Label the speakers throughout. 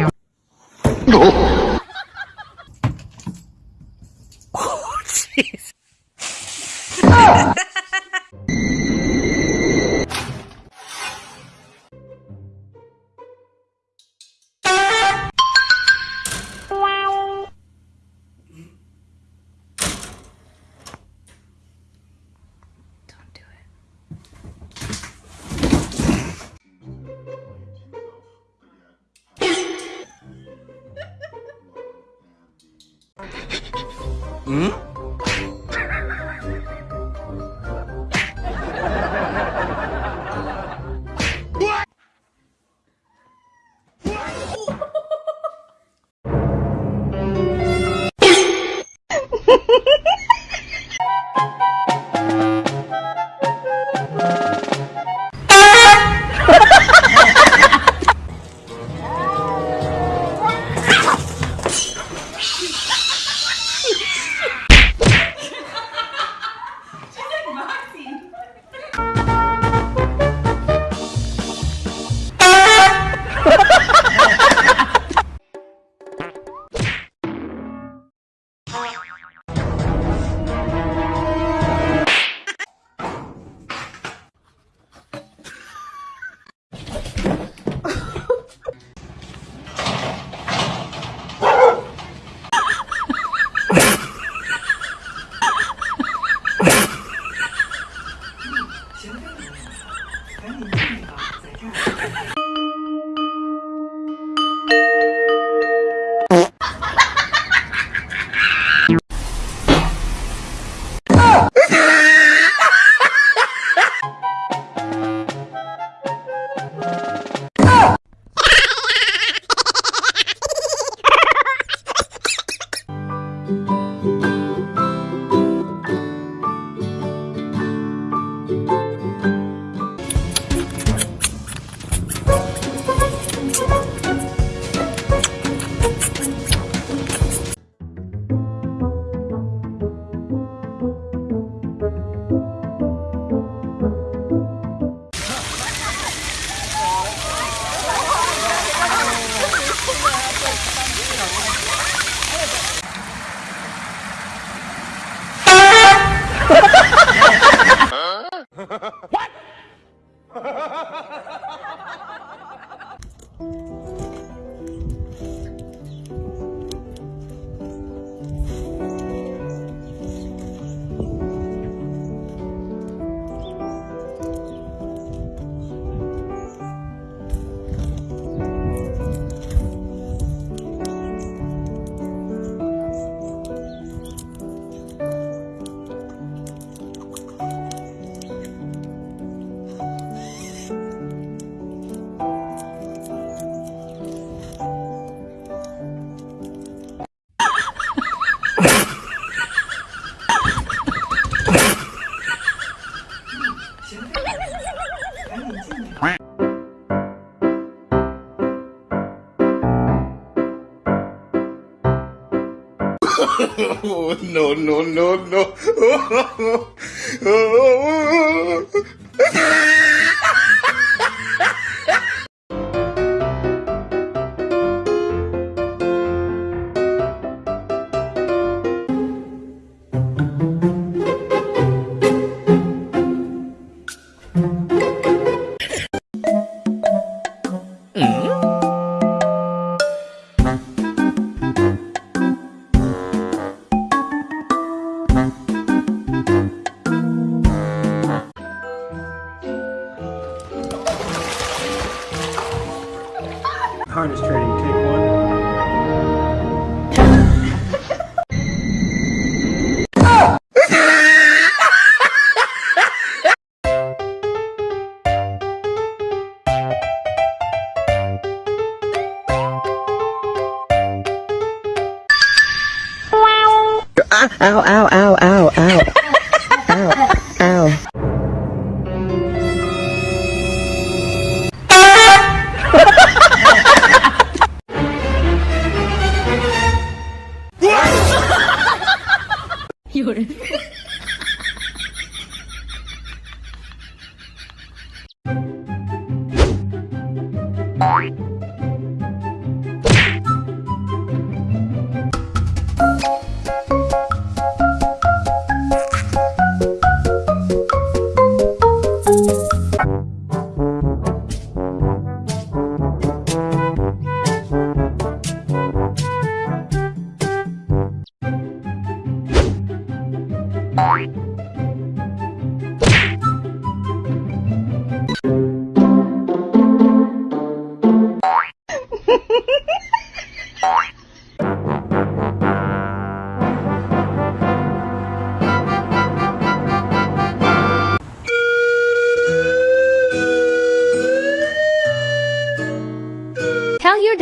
Speaker 1: よ。Oh, Thank you.
Speaker 2: no, no, no, no.
Speaker 3: Harness training, take one.
Speaker 4: Ow, ow,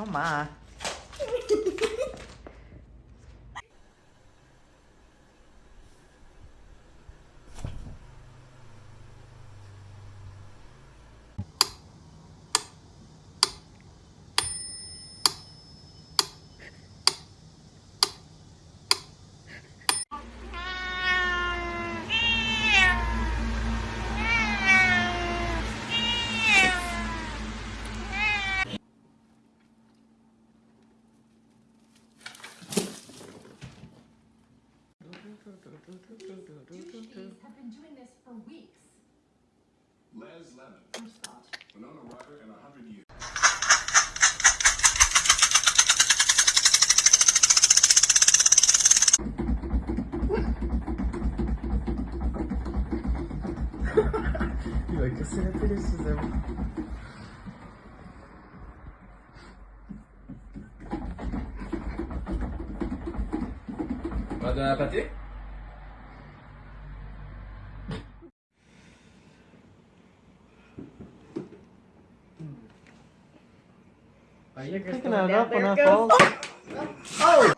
Speaker 5: Oh my.
Speaker 6: e vai que você vai ter decisão.
Speaker 2: Va donner un pâté
Speaker 6: Aí a questão...
Speaker 5: Tem que nadar pra na é né? falta. Oh!